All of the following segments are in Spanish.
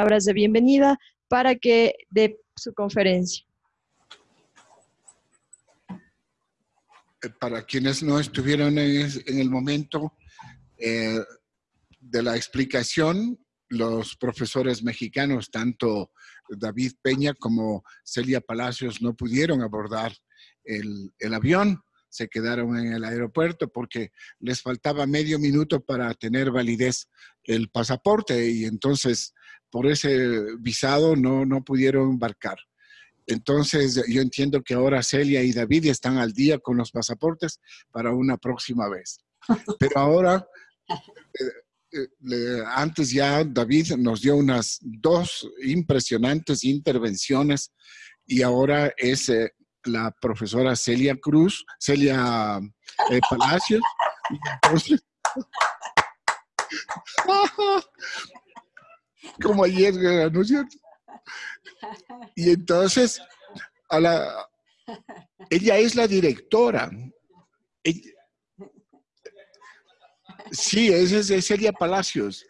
palabras de bienvenida para que dé su conferencia. Eh, para quienes no estuvieron en, el momento eh, de la explicación, los profesores mexicanos, tanto David Peña como Celia Palacios, no pudieron abordar el, el avión se quedaron en el aeropuerto porque les faltaba medio minuto para tener validez el pasaporte y entonces por ese visado no, no pudieron embarcar. Entonces yo entiendo que ahora Celia y David están al día con los pasaportes para una próxima vez. Pero ahora, eh, eh, antes ya David nos dio unas dos impresionantes intervenciones y ahora es eh, la profesora Celia Cruz, Celia Palacios. como ayer, ¿no es cierto? Y entonces, a la, ella es la directora. sí, esa es Celia Palacios.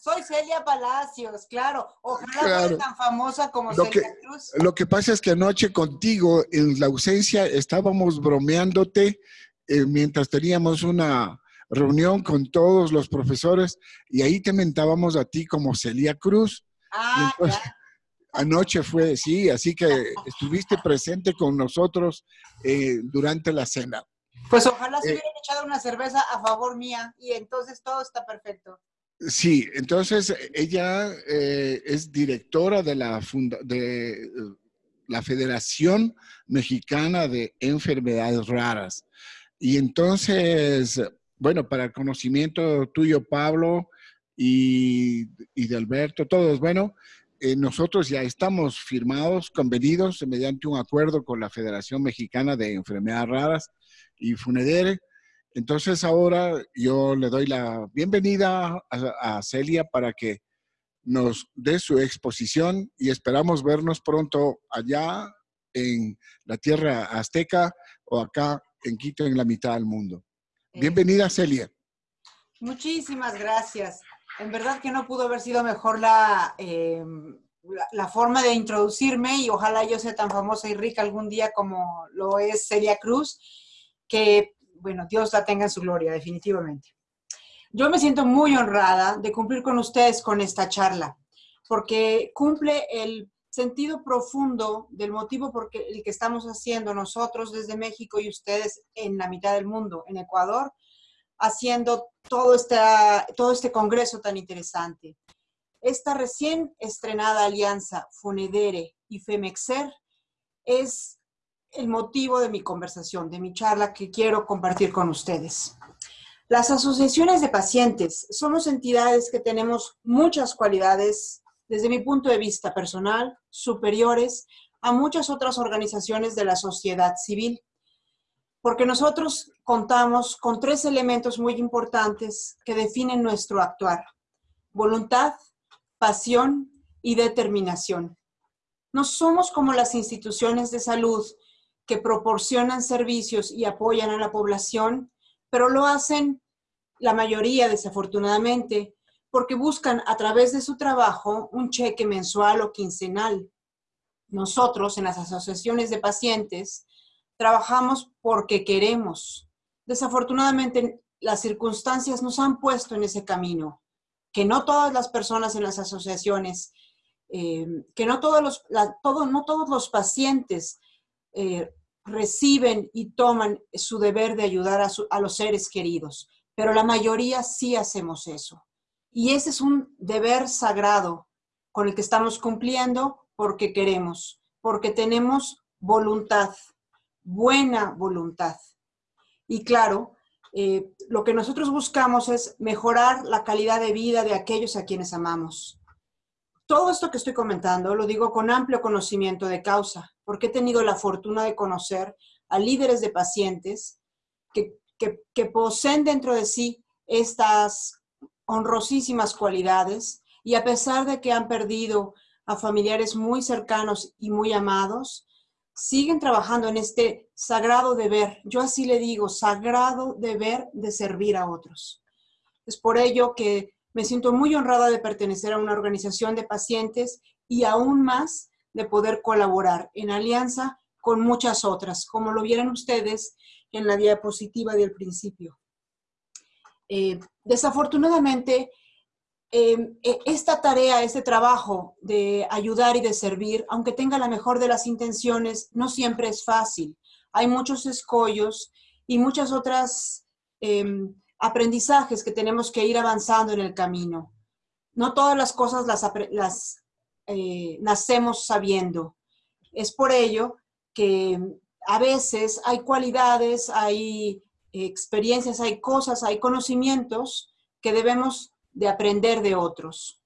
Soy Celia Palacios, claro. Ojalá sea tan famosa como Celia Cruz. Lo que pasa es que anoche contigo, en la ausencia, estábamos bromeándote eh, mientras teníamos una reunión con todos los profesores y ahí te mentábamos a ti como Celia Cruz. Ah, Anoche fue, sí, así que estuviste presente con nosotros eh, durante la cena. Pues ojalá se eh, hubieran echado una cerveza a favor mía y entonces todo está perfecto. Sí, entonces ella eh, es directora de la, de eh, la Federación Mexicana de Enfermedades Raras. Y entonces, bueno, para el conocimiento tuyo, Pablo, y, de Alberto, todos, bueno, eh, nosotros ya estamos firmados, convenidos mediante un acuerdo con la Federación Mexicana de Enfermedades Raras y Funedere entonces ahora yo le doy la bienvenida a, Celia para que nos dé su exposición y esperamos vernos pronto allá en la tierra azteca o acá en Quito, en la mitad del mundo. Bienvenida, Celia. Muchísimas gracias. En verdad que no pudo haber sido mejor em, la, la, forma de introducirme y ojalá yo sea tan famosa y rica algún día como lo es Celia Cruz, que bueno, Dios la tenga en su gloria, definitivamente. Yo me siento muy honrada de cumplir con ustedes con esta charla, porque cumple el sentido profundo del motivo por el que estamos haciendo nosotros desde México y ustedes en la mitad del mundo, en Ecuador, haciendo todo, todo este congreso tan interesante. Esta recién estrenada alianza Funedere y Femexer es el motivo de mi conversación, de mi charla que quiero compartir con ustedes. Las asociaciones de pacientes somos entidades que tenemos muchas cualidades, desde mi punto de vista personal, superiores a muchas otras organizaciones de la sociedad civil, porque nosotros contamos con tres elementos muy importantes que definen nuestro actuar. Voluntad, pasión y determinación. No somos como las instituciones de salud que proporcionan servicios y apoyan a la población, pero lo hacen la mayoría desafortunadamente porque buscan a través de su trabajo un cheque mensual o quincenal. Nosotros en las asociaciones de pacientes trabajamos porque queremos. Desafortunadamente las circunstancias nos han puesto en ese camino, que no todas las personas en las asociaciones, eh, que no todos los, no todos los pacientes eh, reciben y toman su deber de ayudar a, los seres queridos, pero la mayoría sí hacemos eso. Y ese es un deber sagrado con el que estamos cumpliendo porque queremos, porque tenemos voluntad, buena voluntad. Y claro, eh, lo que nosotros buscamos es mejorar la calidad de vida de aquellos a quienes amamos. Todo esto que estoy comentando lo digo con amplio conocimiento de causa, porque he tenido la fortuna de conocer a líderes de pacientes que, que, poseen dentro de sí estas honrosísimas cualidades y a pesar de que han perdido a familiares muy cercanos y muy amados, siguen trabajando en este sagrado deber, yo así le digo, sagrado deber de servir a otros. Es por ello que Me siento muy honrada de pertenecer a una organización de pacientes y aún más de poder colaborar en alianza con muchas otras, como lo vieron ustedes en la diapositiva del principio. Eh, desafortunadamente, em, e, esta tarea, este trabajo de ayudar y de servir, aunque tenga la mejor de las intenciones, no siempre es fácil. Hay muchos escollos y muchas otras em, aprendizajes que tenemos que ir avanzando en el camino. No todas las cosas las, eh, nacemos sabiendo. Es por ello que a veces hay cualidades, hay experiencias, hay cosas, hay conocimientos que debemos de aprender de otros.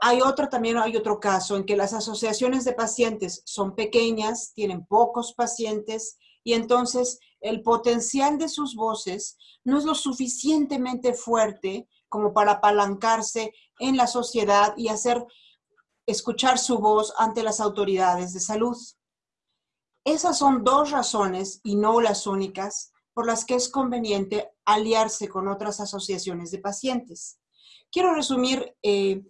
Hay otro también, hay otro caso en que las asociaciones de pacientes son pequeñas, tienen pocos pacientes y entonces el potencial de sus voces no es lo suficientemente fuerte como para apalancarse en la sociedad y hacer escuchar su voz ante las autoridades de salud. Esas son dos razones, y no las únicas, por las que es conveniente aliarse con otras asociaciones de pacientes. Quiero resumir eh,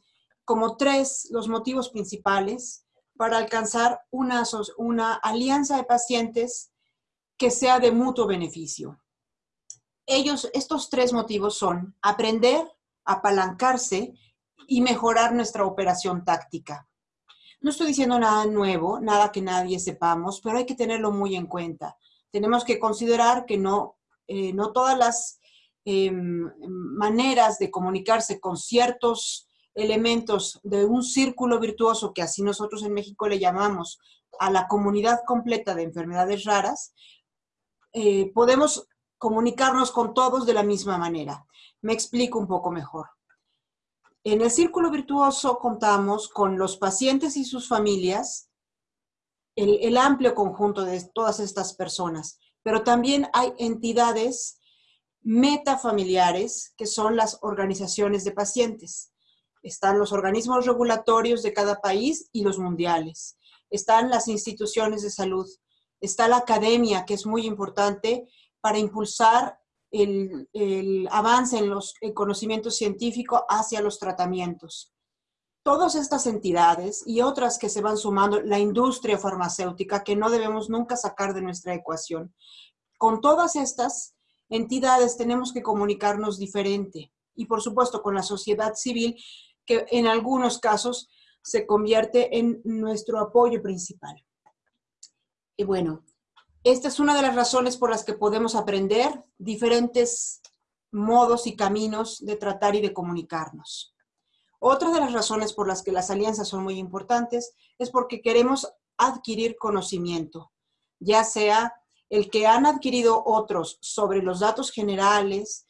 como tres los motivos principales para alcanzar una, una alianza de pacientes que sea de mutuo beneficio. Ellos, estos tres motivos son aprender, apalancarse y mejorar nuestra operación táctica. No estoy diciendo nada nuevo, nada que nadie sepamos, pero hay que tenerlo muy en cuenta. Tenemos que considerar que no, eh, no todas las em, maneras de comunicarse con ciertos elementos de un círculo virtuoso, que así nosotros en México le llamamos a la comunidad completa de enfermedades raras, eh, podemos comunicarnos con todos de la misma manera. Me explico un poco mejor. En el círculo virtuoso contamos con los pacientes y sus familias, el, amplio conjunto de todas estas personas, pero también hay entidades metafamiliares que son las organizaciones de pacientes. Están los organismos regulatorios de cada país y los mundiales. Están las instituciones de salud está la academia, que es muy importante para impulsar el, avance en los el conocimiento científico hacia los tratamientos. Todas estas entidades y otras que se van sumando, la industria farmacéutica, que no debemos nunca sacar de nuestra ecuación. Con todas estas entidades tenemos que comunicarnos diferente. Y por supuesto con la sociedad civil, que en algunos casos se convierte en nuestro apoyo principal. Y bueno, esta es una de las razones por las que podemos aprender diferentes modos y caminos de tratar y de comunicarnos. Otra de las razones por las que las alianzas son muy importantes es porque queremos adquirir conocimiento, ya sea el que han adquirido otros sobre los datos generales,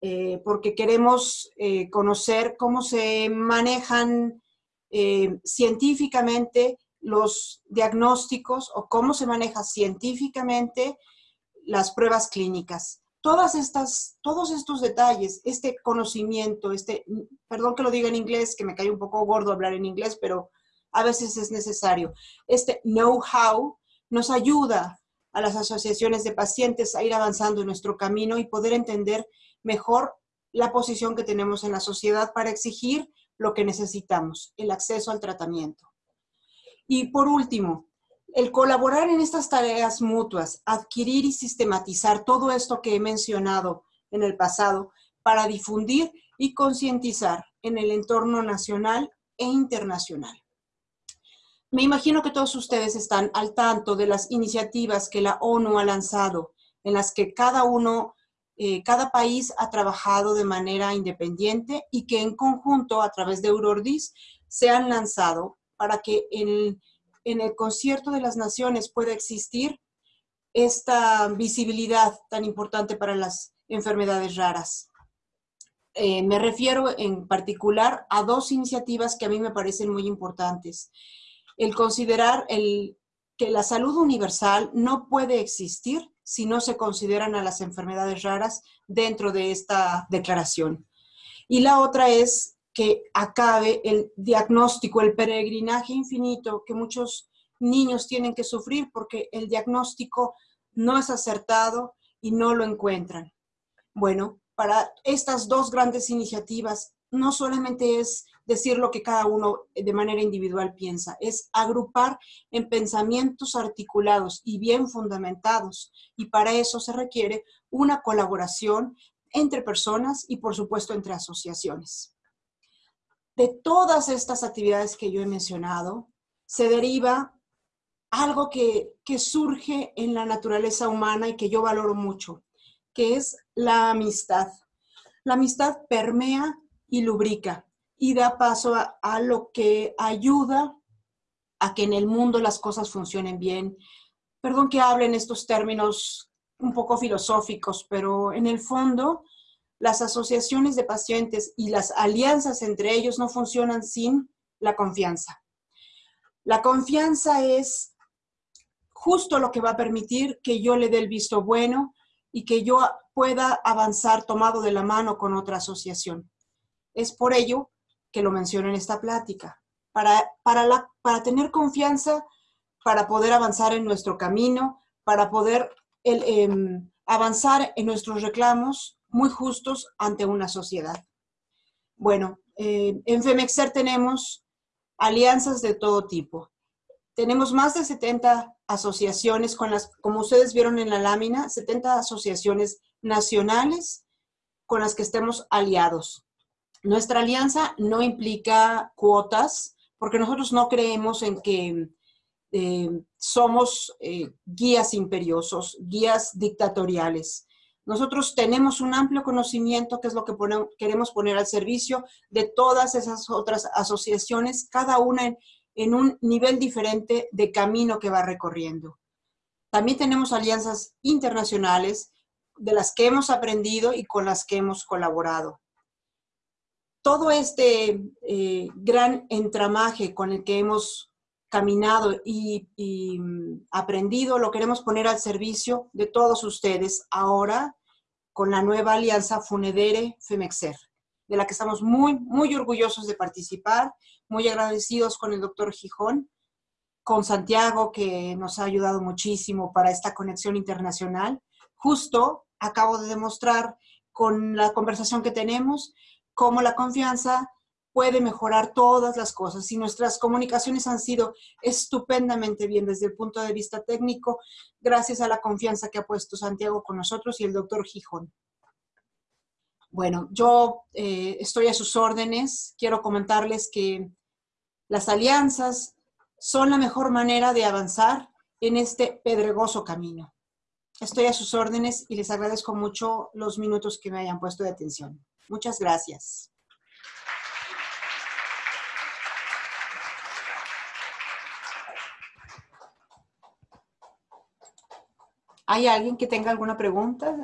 eh, porque queremos eh, conocer cómo se manejan eh, científicamente los diagnósticos o cómo se maneja científicamente las pruebas clínicas. Todas estas, todos estos detalles, este conocimiento, este, perdón que lo diga en inglés, que me cae un poco gordo hablar en inglés, pero a veces es necesario. Este know-how nos ayuda a las asociaciones de pacientes a ir avanzando en nuestro camino y poder entender mejor la posición que tenemos en la sociedad para exigir lo que necesitamos, el acceso al tratamiento. Y por último, el colaborar en estas tareas mutuas, adquirir y sistematizar todo esto que he mencionado en el pasado para difundir y concientizar en el entorno nacional e internacional. Me imagino que todos ustedes están al tanto de las iniciativas que la ONU ha lanzado, en las que cada uno, eh, cada país ha trabajado de manera independiente y que en conjunto, a través de Eurordis, se han lanzado para que en, el concierto de las naciones pueda existir esta visibilidad tan importante para las enfermedades raras. Eh, me refiero en particular a dos iniciativas que a mí me parecen muy importantes. El considerar el, que la salud universal no puede existir si no se consideran a las enfermedades raras dentro de esta declaración. Y la otra es que acabe el diagnóstico, el peregrinaje infinito que muchos niños tienen que sufrir porque el diagnóstico no es acertado y no lo encuentran. Bueno, para estas dos grandes iniciativas no solamente es decir lo que cada uno de manera individual piensa, es agrupar en pensamientos articulados y bien fundamentados. Y para eso se requiere una colaboración entre personas y por supuesto entre asociaciones. De todas estas actividades que yo he mencionado, se deriva algo que, que surge en la naturaleza humana y que yo valoro mucho, que es la amistad. La amistad permea y lubrica y da paso a, lo que ayuda a que en el mundo las cosas funcionen bien. Perdón que hable en estos términos un poco filosóficos, pero en el fondo las asociaciones de pacientes y las alianzas entre ellos no funcionan sin la confianza. La confianza es justo lo que va a permitir que yo le dé el visto bueno y que yo pueda avanzar tomado de la mano con otra asociación. Es por ello que lo menciono en esta plática, para, para, la, para tener confianza, para poder avanzar en nuestro camino, para poder el, em, avanzar en nuestros reclamos muy justos ante una sociedad. Bueno, eh, en FEMEXER tenemos alianzas de todo tipo. Tenemos más de 70 asociaciones con las, como ustedes vieron en la lámina, 70 asociaciones nacionales con las que estemos aliados. Nuestra alianza no implica cuotas, porque nosotros no creemos en que eh, somos eh, guías imperiosos, guías dictatoriales. Nosotros tenemos un amplio conocimiento, que es lo que queremos poner al servicio de todas esas otras asociaciones, cada una en un nivel diferente de camino que va recorriendo. También tenemos alianzas internacionales de las que hemos aprendido y con las que hemos colaborado todo este eh, gran entramaje con el que hemos caminado y, mm, aprendido lo queremos poner al servicio de todos ustedes ahora con la nueva alianza Funedere Femexer, de la que estamos muy, muy orgullosos de participar, muy agradecidos con el doctor Gijón, con Santiago, que nos ha ayudado muchísimo para esta conexión internacional. Justo acabo de demostrar con la conversación que tenemos cómo la confianza puede mejorar todas las cosas. Y nuestras comunicaciones han sido estupendamente bien desde el punto de vista técnico, gracias a la confianza que ha puesto Santiago con nosotros y el doctor Gijón. Bueno, yo eh, estoy a sus órdenes. Quiero comentarles que las alianzas son la mejor manera de avanzar en este pedregoso camino. Estoy a sus órdenes y les agradezco mucho los minutos que me hayan puesto de atención. Muchas gracias. ¿Hay alguien que tenga alguna pregunta?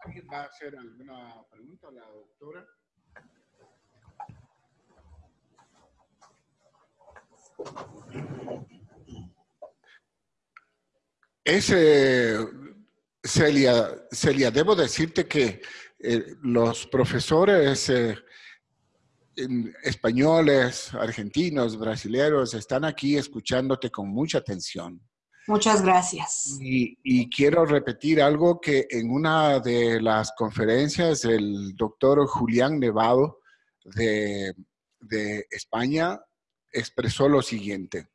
¿Alguien va a hacer alguna pregunta a la doctora? Ese, Celia, Celia, debo decirte que eh, los profesores eh, españoles, argentinos, brasileños están aquí escuchándote con mucha atención. Muchas gracias. Y, quiero repetir algo que en una de las conferencias el doctor Julián Nevado de, de España expresó lo siguiente.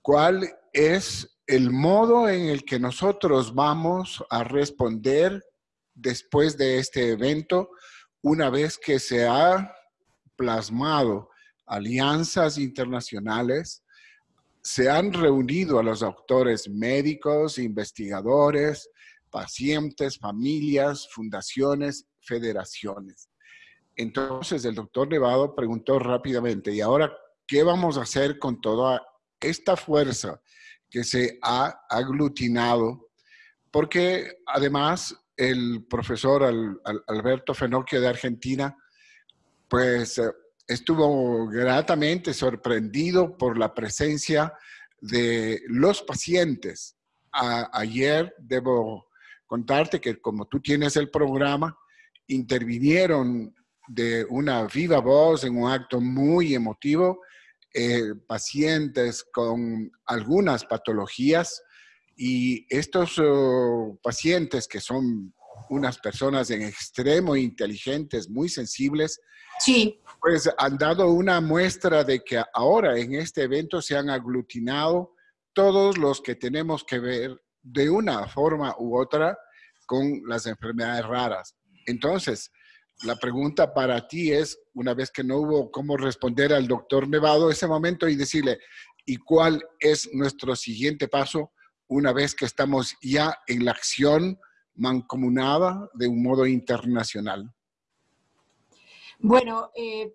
¿Cuál es el modo en el que nosotros vamos a responder después de este evento, una vez que se ha plasmado alianzas internacionales, se han reunido a los autores médicos, investigadores, pacientes, familias, fundaciones, federaciones. Entonces el doctor Nevado preguntó rápidamente, ¿y ahora qué vamos a hacer con toda esta fuerza que se ha aglutinado, porque además el profesor Alberto Fenocchio de Argentina, pues eh, estuvo gratamente sorprendido por la presencia de los pacientes. ayer debo contarte que como tú tienes el programa, intervinieron de una viva voz en un acto muy emotivo eh, pacientes con algunas patologías Y estos oh, pacientes que son unas personas en extremo inteligentes, muy sensibles, sí. pues han dado una muestra de que ahora en este evento se han aglutinado todos los que tenemos que ver de una forma u otra con las enfermedades raras. Entonces, la pregunta para ti es, una vez que no hubo cómo responder al doctor Nevado ese momento y decirle, ¿y cuál es nuestro siguiente paso una vez que estamos ya en la acción mancomunada de un modo internacional? Bueno, eh,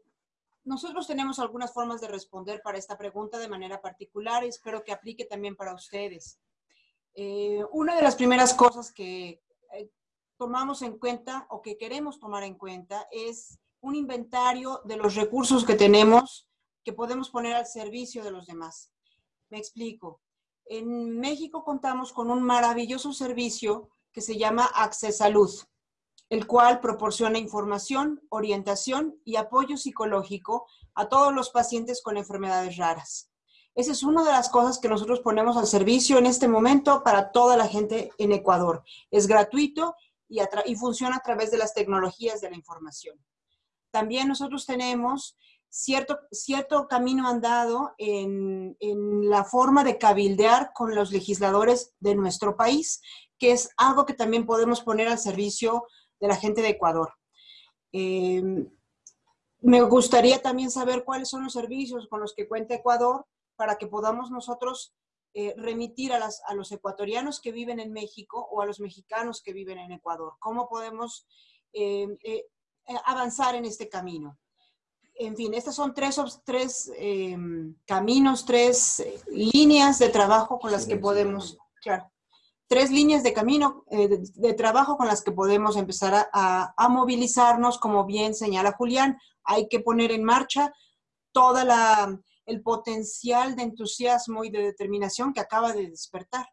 nosotros tenemos algunas formas de responder para esta pregunta de manera particular y espero que aplique también para ustedes. Eh, una de las primeras cosas que eh, tomamos en cuenta o que queremos tomar en cuenta es un inventario de los recursos que tenemos que podemos poner al servicio de los demás. Me explico. En México contamos con un maravilloso servicio que se llama Accesalud, el cual proporciona información, orientación y apoyo psicológico a todos los pacientes con enfermedades raras. Esa es una de las cosas que nosotros ponemos al servicio en este momento para toda la gente en Ecuador. Es gratuito y, funciona a través de las tecnologías de la información. También nosotros tenemos cierto, cierto camino andado en, la forma de cabildear con los legisladores de nuestro país, que es algo que también podemos poner al servicio de la gente de Ecuador. Eh, me gustaría también saber cuáles son los servicios con los que cuenta Ecuador para que podamos nosotros eh, remitir a, las, a, los ecuatorianos que viven en México o a los mexicanos que viven en Ecuador. ¿Cómo podemos eh, eh, avanzar en este camino? En fin, estos son tres, tres caminos, tres líneas de trabajo con las que podemos, claro, tres líneas de camino de, de, trabajo con las que podemos empezar a, a movilizarnos, como bien señala Julián, hay que poner en marcha toda la, el potencial de entusiasmo y de determinación que acaba de despertar.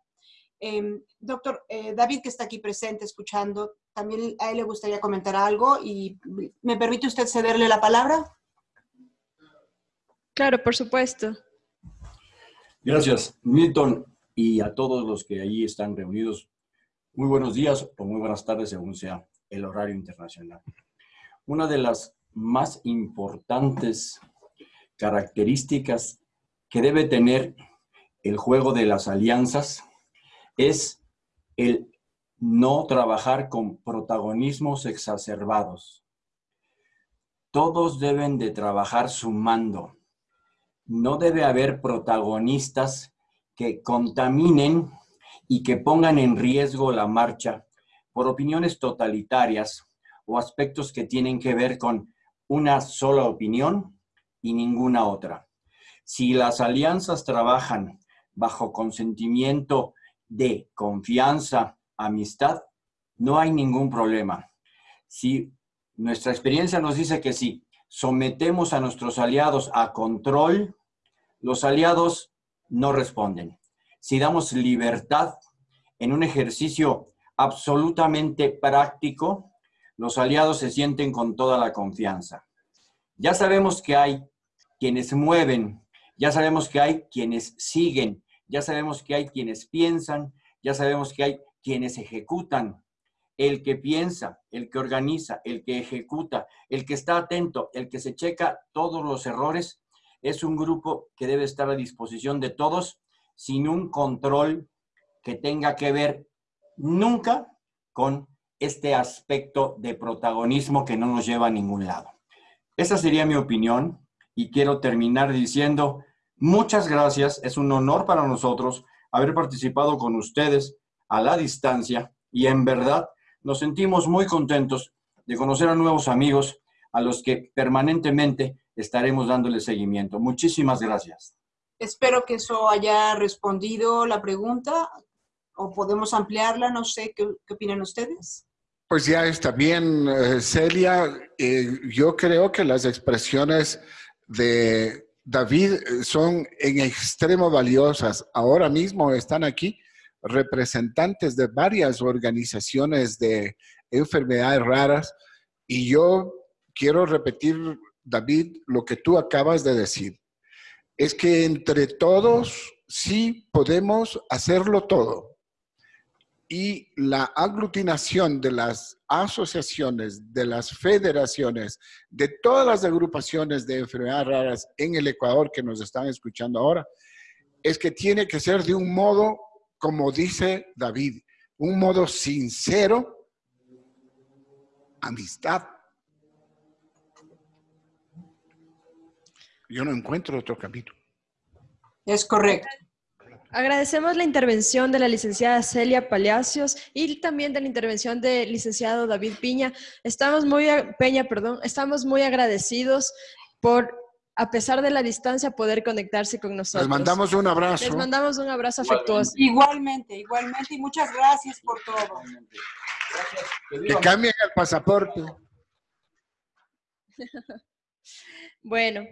Eh, doctor eh, David, que está aquí presente escuchando, también a él le gustaría comentar algo y ¿me permite usted cederle la palabra? Claro, por supuesto. Gracias, Milton, y a todos los que allí están reunidos. Muy buenos días o muy buenas tardes, según sea el horario internacional. Una de las más importantes características que debe tener el juego de las alianzas es el no trabajar con protagonismos exacerbados. Todos deben de trabajar sumando. No debe haber protagonistas que contaminen y que pongan en riesgo la marcha por opiniones totalitarias o aspectos que tienen que ver con una sola opinión y ninguna otra. Si las alianzas trabajan bajo consentimiento de confianza, amistad, no hay ningún problema. Si nuestra experiencia nos dice que si sometemos a nuestros aliados a control, los aliados no responden. Si damos libertad en un ejercicio absolutamente práctico, los aliados se sienten con toda la confianza. Ya sabemos que hay quienes mueven, ya sabemos que hay quienes siguen, ya sabemos que hay quienes piensan, ya sabemos que hay quienes ejecutan. El que piensa, el que organiza, el que ejecuta, el que está atento, el que se checa todos los errores, es un grupo que debe estar a disposición de todos sin un control que tenga que ver nunca con este aspecto de protagonismo que no nos lleva a ningún lado. Esa sería mi opinión y quiero terminar diciendo muchas gracias. Es un honor para nosotros haber participado con ustedes a la distancia y en verdad nos sentimos muy contentos de conocer a nuevos amigos a los que permanentemente estaremos dándole seguimiento. Muchísimas gracias. Espero que eso haya respondido la pregunta o podemos ampliarla, no sé, ¿qué, qué opinan ustedes? Pues ya está bien, eh, Celia. Eh, yo creo que las expresiones de David son en extremo valiosas. Ahora mismo están aquí representantes de varias organizaciones de enfermedades raras y yo quiero repetir, David, lo que tú acabas de decir. Es que entre todos sí podemos hacerlo todo. y la aglutinación de las asociaciones, de las federaciones, de todas las agrupaciones de enfermedades raras en el Ecuador que nos están escuchando ahora, es que tiene que ser de un modo, como dice David, un modo sincero, amistad. Yo no encuentro otro camino. Es correcto. Agradecemos la intervención de la licenciada Celia Palacios y también de la intervención del licenciado David Piña. Estamos muy, Peña, perdón, estamos muy agradecidos por, a pesar de la distancia, poder conectarse con nosotros. Les mandamos un abrazo. Les mandamos un abrazo afectuoso. Igualmente, igualmente, y muchas gracias por todo. Que cambien el pasaporte. Bueno,